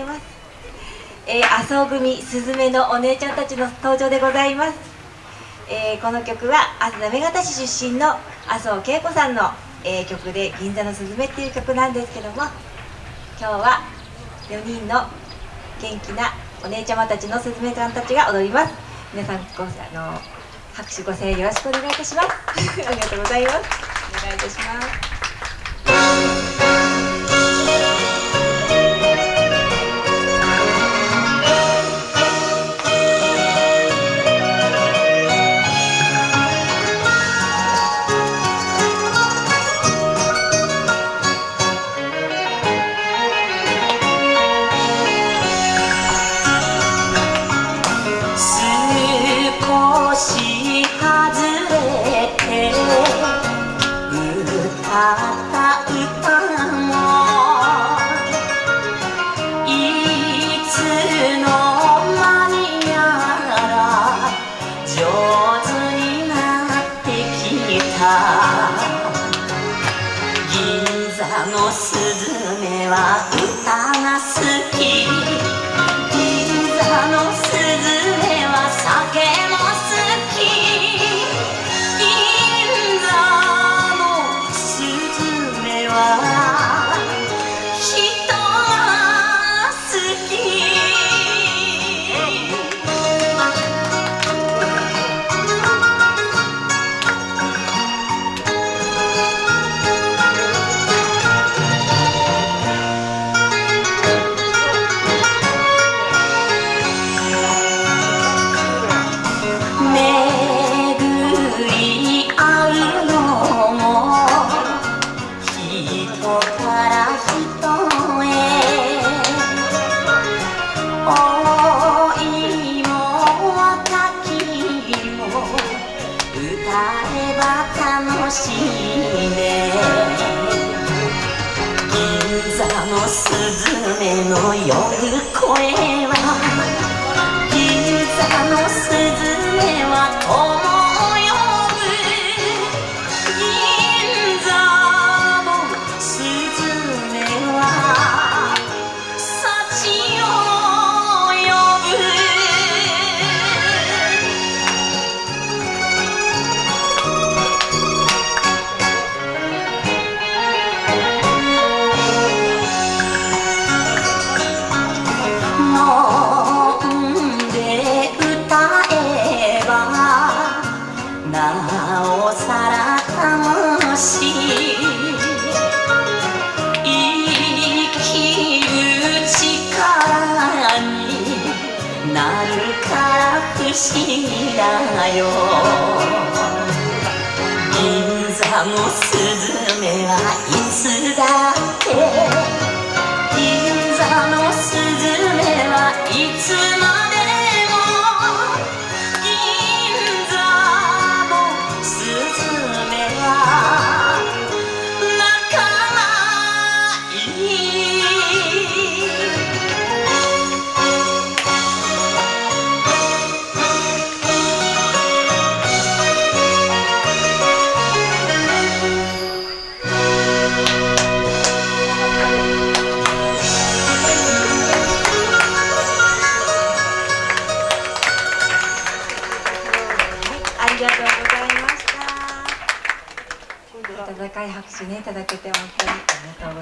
います、えー、麻生組すずめのお姉ちゃんたちの登場でございます、えー、この曲は行方市出身の麻生恵子さんの、えー、曲で「銀座のすずめ」っていう曲なんですけども今日は4人の元気なお姉ちゃまたちのすずめちゃんたちが踊ります。皆さんごあの拍手ご声援よろしくお願いいたします。ありがとうございます。お願いいたします。銀座のスズメは歌が好き歌えば楽しいね。銀座のスズメの夜声はなおさら楽しい生きる力になるから不思議だよ。銀座のがとうございました。温かい拍手ねいただけて本当に